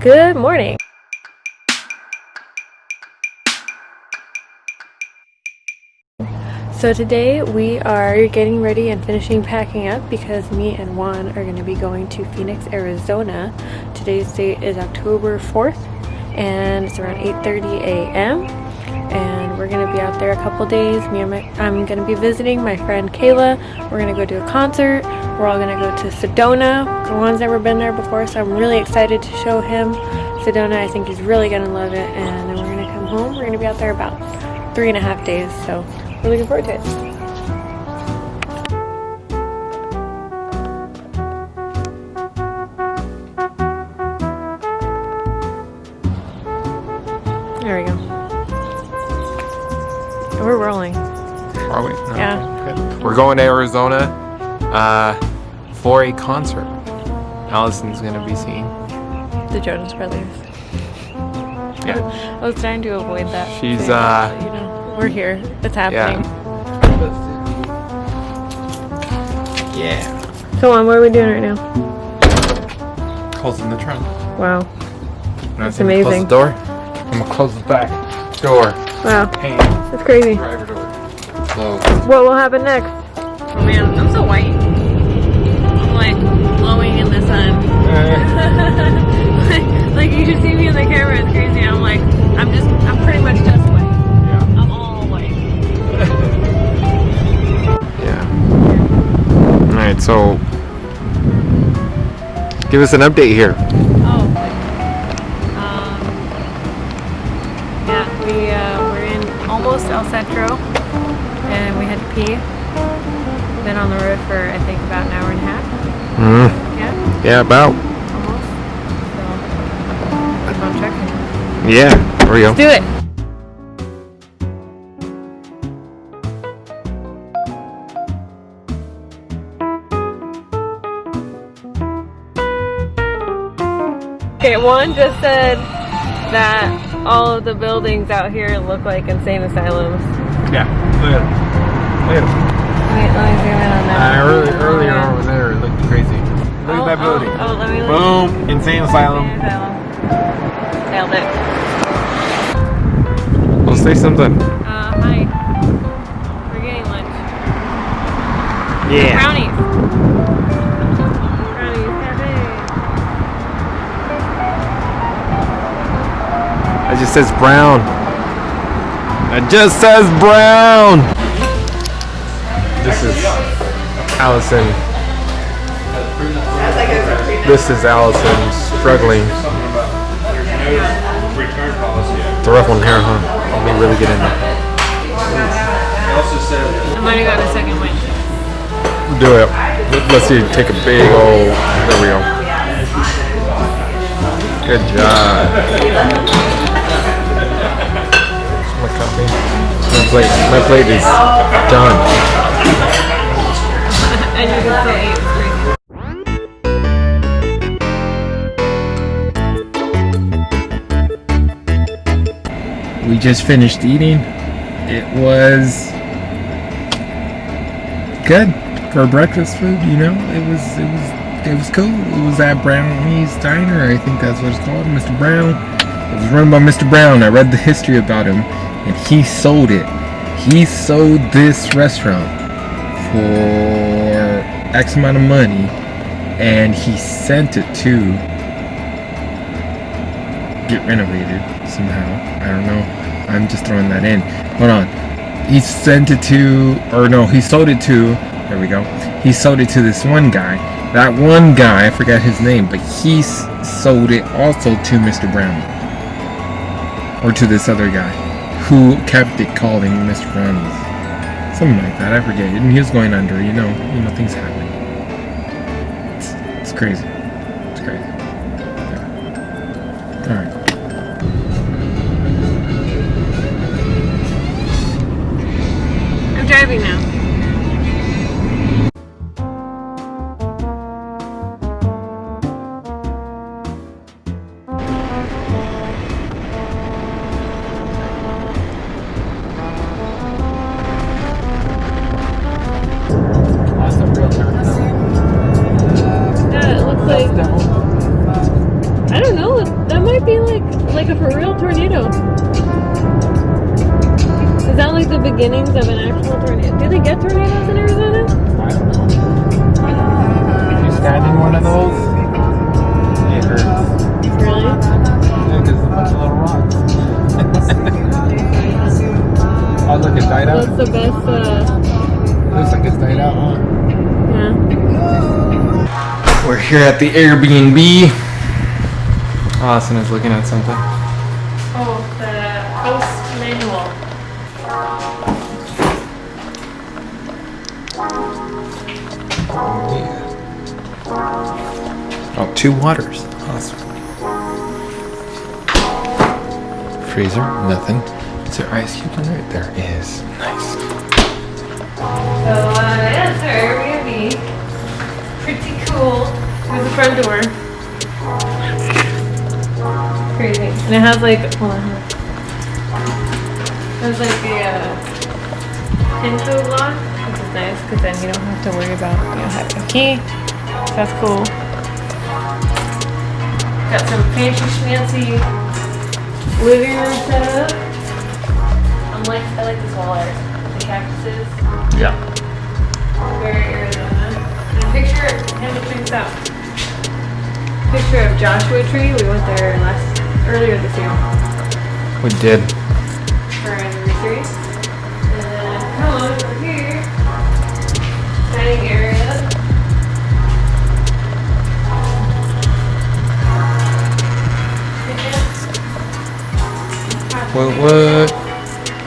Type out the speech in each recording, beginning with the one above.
Good morning. So today we are getting ready and finishing packing up because me and Juan are going to be going to Phoenix, Arizona. Today's date is October 4th and it's around 8.30 a.m. We're to be out there a couple days. Me and my, I'm to be visiting my friend Kayla. We're to go to a concert. We're all to go to Sedona. Juan's never been there before so I'm really excited to show him Sedona. I think he's really to love it and then we're to come home. We're to be out there about three and a half days so we're looking forward to it. Going to Arizona uh, for a concert. Allison's gonna be seeing. The Jonas Brothers. Yeah. I was trying to avoid that. She's, saying uh, but, you know, we're here. It's happening. Yeah. So on, what are we doing right now? Closing the trunk. Wow. That's amazing. Close the door. I'm gonna close the back door. Wow. Hey, That's crazy. driver door. Close. What will happen next? I'm so white. I'm like glowing in the sun. like, like you should see me in the camera, it's crazy. I'm like, I'm just, I'm pretty much just white. Yeah. I'm all white. Yeah. All right. So, give us an update here. Oh. Um, yeah, we uh, we're in almost El Centro, and we had to pee. Been on the road for I think about an hour and a half. Mm. Yeah, Yeah. About. almost. So keep on checking. Yeah. There we go. Do it. Okay, Juan just said that all of the buildings out here look like insane asylums. Yeah. Look at it. Look at it. Wait, let me zoom in on that. Uh, early, earlier Oh, yeah. over there, it looked crazy. Look Oh, at that oh, building. Oh, let me look. Boom. Insane asylum. Insane asylum. Nailed it. Well, say something. Uh, hi. We're getting lunch. Yeah. Brownies. Brownies, cafe. It just says brown. It just says brown. This is Allison. This is Allison struggling. It's a rough one here, huh? Let me really get in there. I might have got a second win. Do it. Let- Let's see. Take a big old. There we go. Good job. My coffee. My plate. My plate is done. And you can. It's crazy. We just finished eating. It was good for breakfast food. You know, it was it was it was cool. It was at Brownie's Diner. I think that's what it's called, Mr. Brown. It was run by Mr. Brown. I read the history about him, and he sold it. He sold this restaurant for X amount of money, and he sent it to get renovated somehow. I don't know. I'm just throwing that in. Hold on. He sent it to, or no, he sold it to, there we go. He sold it to this one guy. That one guy, I forgot his name, but he sold it also to Mr. Brown. Or to this other guy who kept it calling Mr. Brownies. Something like that, I forget. And he was going under, you know, you know, things happen. Crazy. like I don't know. That might be like like a for real tornado. Is that like the beginnings of an actual tornado? Do they get tornadoes in Arizona? I don't know. If you stand in one of those, it hurts. Really? Yeah, because a bunch of little rocks. oh look, it died out. That's the best. Uh... Looks like it's died out, huh? Yeah. We're here at the Airbnb. Austin is looking at something. Oh, the host manual. Oh, two waters. Awesome. Freezer, nothing. Is there ice cube in there? There is. Nice. So uh, yeah, it's our Airbnb. Pretty cool. The front door. Crazy. And it has like, hold on. It has like a uh, lock, which is nice because then you don't have to worry about you know having a key. So that's cool. Got some fancy schmancy living room setup. I'm like, I like this wall art. The cactuses. Yeah. Very Arizona. And a picture, and check this out. Picture of Joshua Tree. We went there last earlier this year We did. for our anniversary. And then come on over here. Dining area. What? What?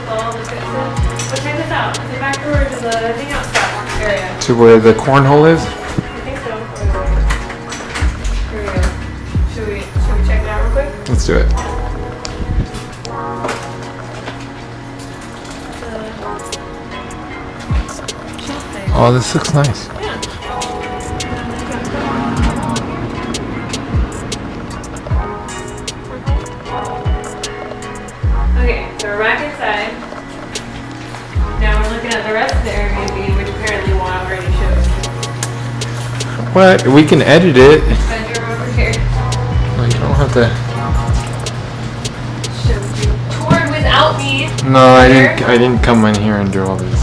All the good stuff. But check this out. The back door to the hangout area. To where the cornhole is? Let's do it. Oh, this looks nice. Okay, so we're back inside. Now we're looking at the rest of the Airbnb, which apparently Juan already showed. What? We can edit it. Bedroom over here. No, you don't have to. No, I didn't. I didn't come in here and do all this.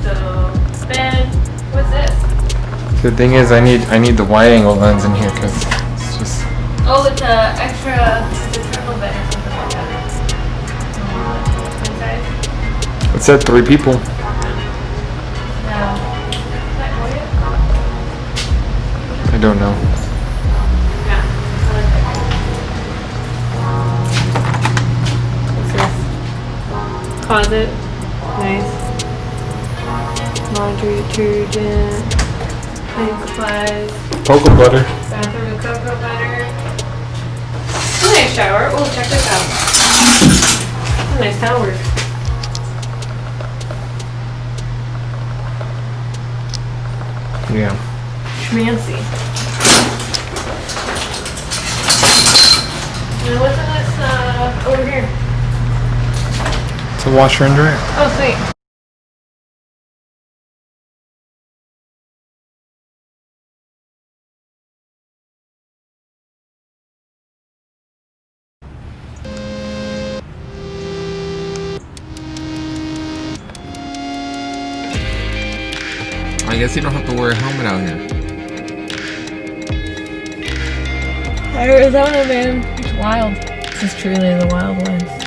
So, Ben, What's this? The thing is, I need. I need the wide-angle lens in here because it's just. Oh, it's a extra, a triple bed or something like that. Inside? It said three people. No. Is that Hoya? I don't know. Closet. Nice. Laundry detergent. Cleaning supplies. Cocoa butter. Bathroom and cocoa butter. Nice shower. Oh, check this out. Nice shower. Yeah. Schmancy. Now what's in this, uh, over here? It's a washer and dryer. Oh, sweet. I guess you don't have to wear a helmet out here. Arizona, man. It's wild. This is truly the Wild West.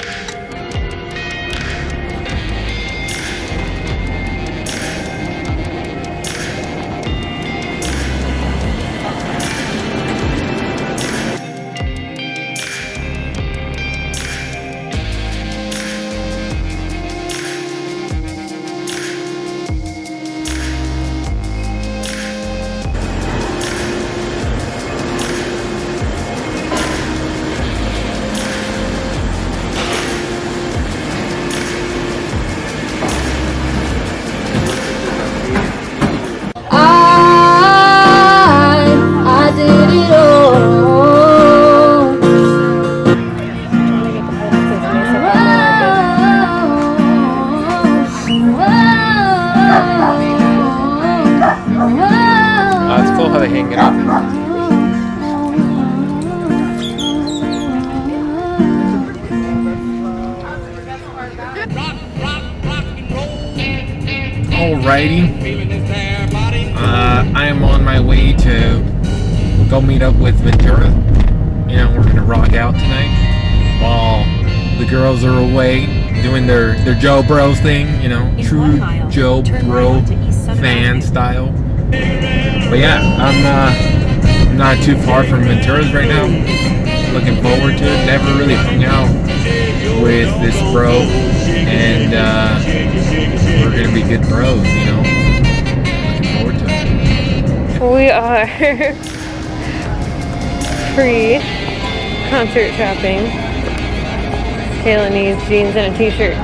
hanging out. Alrighty. Uh, I am on my way to go meet up with Ventura. You know, we're gonna rock out tonight while the girls are away doing their, their Joe Bros thing, you know, true Joe Bro fan style. But yeah, I'm uh, not too far from Ventura's right now. Looking forward to it. Never really hung out with this bro, and uh, we're gonna be good bros. You know, looking forward to it. We are free concert shopping. Kayla needs jeans and a t-shirt.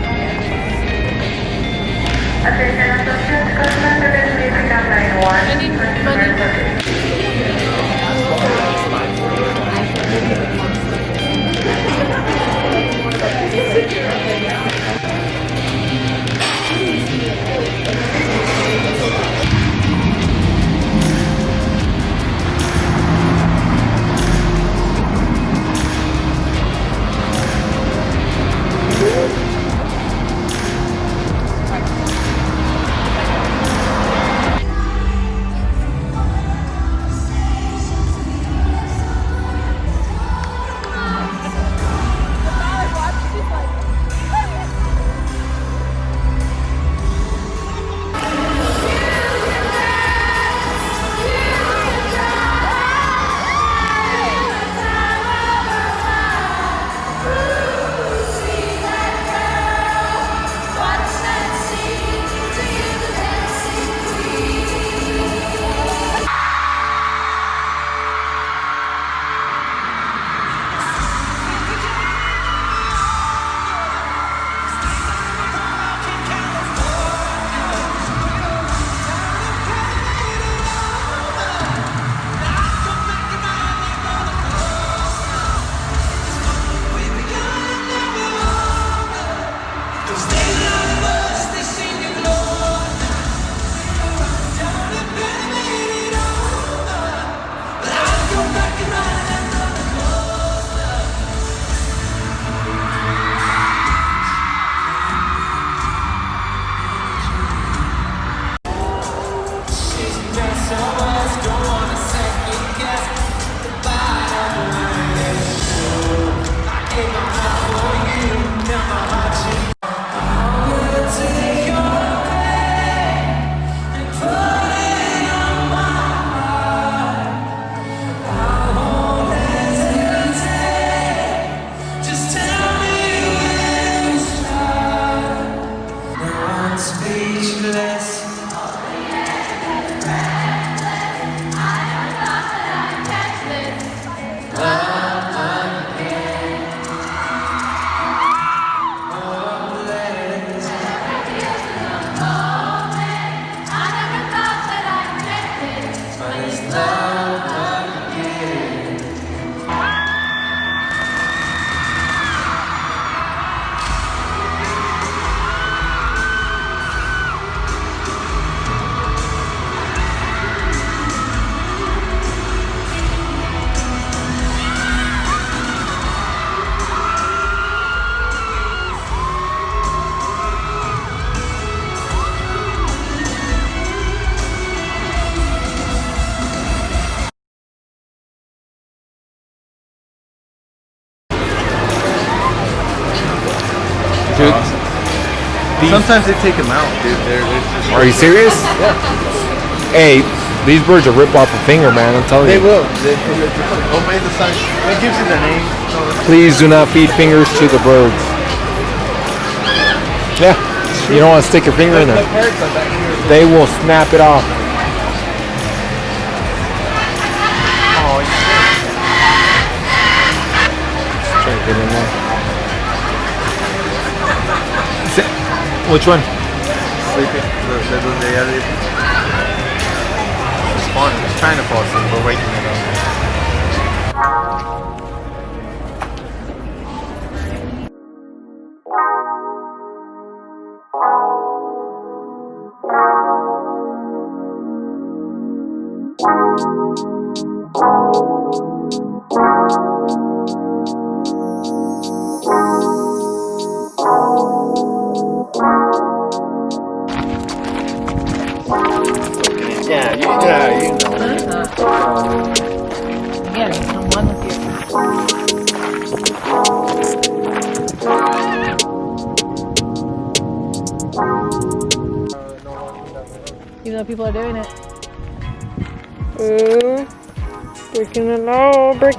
Sometimes they take them out, dude. They're, they're are you serious? Yeah. Hey, these birds are rip off a finger, man. I'm telling They you. will. They, will. obey the sign. It gives you the name. Please do not feed fingers to the birds. Yeah, you don't want to stick your finger in The there. parrots are back here. They will snap it off. Which one? sleeping. The, the, the, the. It's fun. It's to fall asleep. We're waking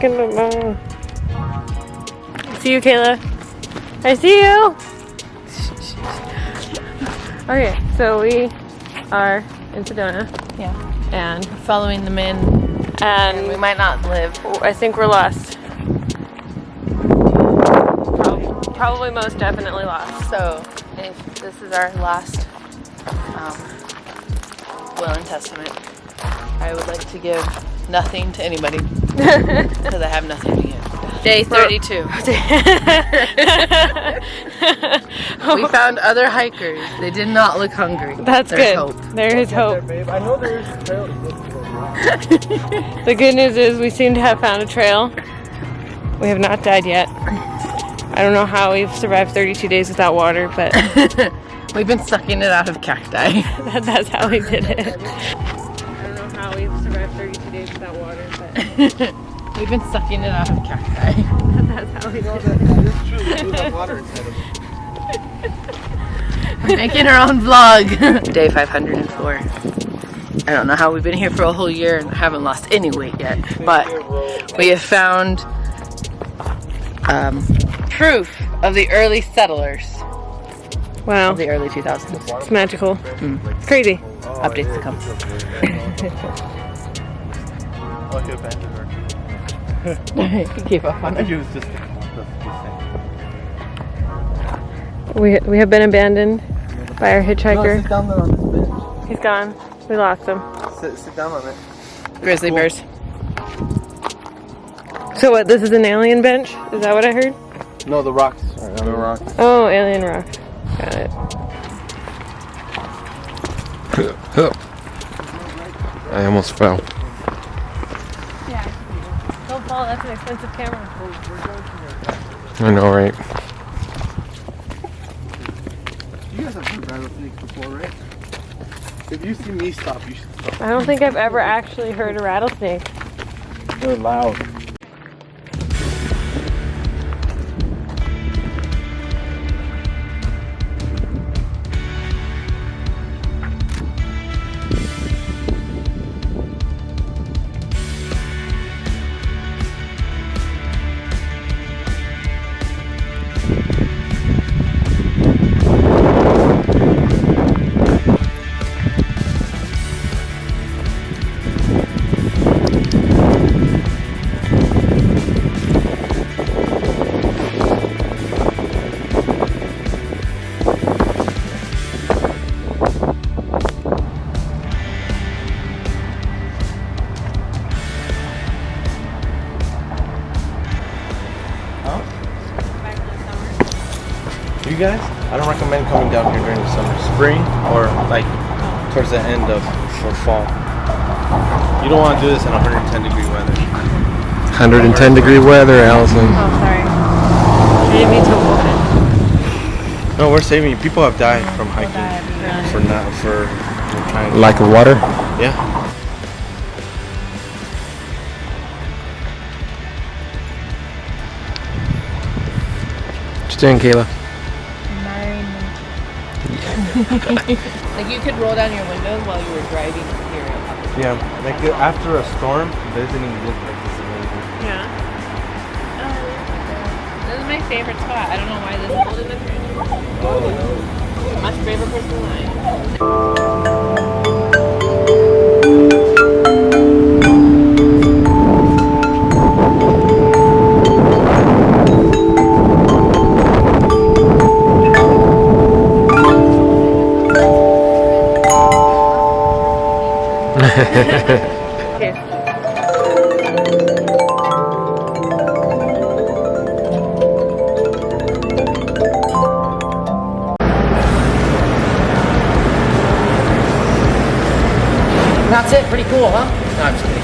the. See you, Kayla. I see you. Okay, so we are in Sedona Yeah. and Following them in, and we might not live. I think we're lost. Prob- Probably most definitely lost. So, if this is our last um, will and testament, I would like to give nothing to anybody because I have nothing to give. Day 32. we found other hikers. They did not look hungry. That's There's good. hope. There is hope. Babe, I know there's a trail to get to those rocks. The good news is we seem to have found a trail. We have not died yet. I don't know how we've survived 32 days without water, but We've been sucking it out of cacti. that's how we did it. I don't know how we've survived 32 days without water, but We've been sucking it out of cacti. that's how we did it. We have water inside of it. We're making our own vlog. Day 504. I don't know how we've been here for a whole year and haven't lost any weight yet, but we have found um, proof of the early settlers Wow, of the early 2000s. it's magical. It's crazy. Updates to come. Like a abandoned Keep up on I think it was just the, the, We, we have been abandoned by our the same. No, hitchhiker. sit down there on this bench. He's gone. We lost him. Sit, sit down on it. Grizzly bears. So what, this is an alien bench? Is that what I heard? No, the rocks. the rocks. Oh, alien rock. Got it. I almost fell. Don't fall, that's an expensive camera. I know, right? You guys have heard rattlesnakes before, right? If you see me stop, you should stop. I don't think I've ever actually heard a rattlesnake. They're loud. Guys, I don't recommend coming down here during the summer, spring, or like towards the end of for fall. You don't want to do this in 110 degree weather. 110 degree weather, Allison. Oh, sorry. I didn't to open. No, we're saving you. People have died from hiking for not for for trying. Like water? Yeah. What you doing, Kayla? Like you could roll down your windows while you were driving here. Yeah, like uh, after a storm, visiting this like this is amazing. Yeah. This is my favorite spot. I don't know why this is older than Much favorite person than I. That's it. Pretty cool, huh? No, I'm just kidding.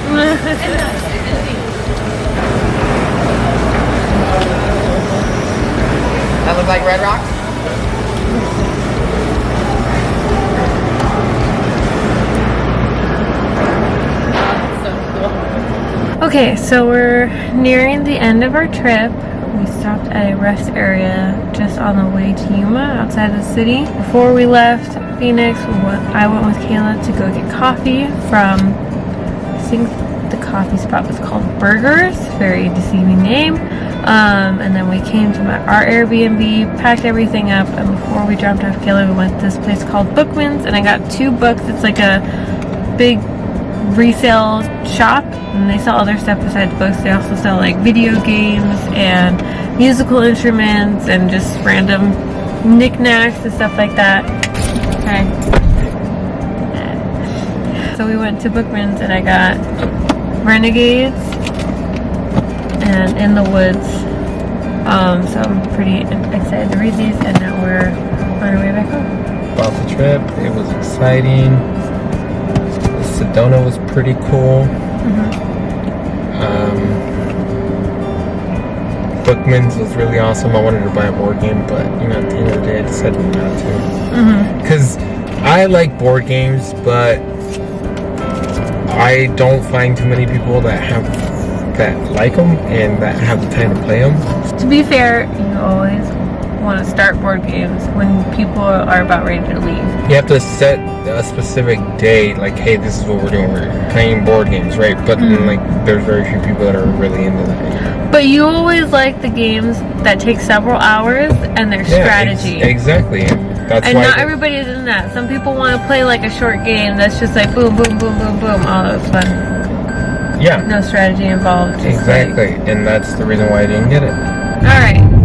that look like Red Rocks? Okay, so we're nearing the end of our trip. we stopped at a rest area just on the way to Yuma outside the city. Before we left Phoenix, I went with Kayla to go get coffee from, I think the coffee spot was called Burgers, very deceiving name. Um, and then we came to my, our Airbnb, packed everything up, and before we dropped off Kayla, we went to this place called Bookman's, and I got two books. It's like a big resale shop and they sell other stuff besides books. They also sell like video games and musical instruments and just random knickknacks and stuff like that. Okay. So we went to bookman's and i got renegades and in the woods. Um, so i'm pretty excited to read these and now we're on our way back home. About the trip, it was exciting. Sedona was pretty cool. Um, Bookman's was really awesome. I wanted to buy a board game, but you know, at the end of the day, I decided not to. mm-hmm. Because I like board games, but I don't find too many people that have that like them and that have the time to play them. To be fair, you always want to start board games when people are about ready to leave. You have to set a specific day, like, hey, this is what we're doing. We're playing board games, right? But then, mm-hmm. like, there's very few people that are really into that. But you always like the games that take several hours and their Yeah, strategy. ex- exactly. And that's and not everybody is in that. Some people want to play like a short game that's just like boom, boom, boom, boom, boom. Oh, that's fun. yeah, No strategy involved. just like- exactly. And that's the reason why I didn't get it. All right.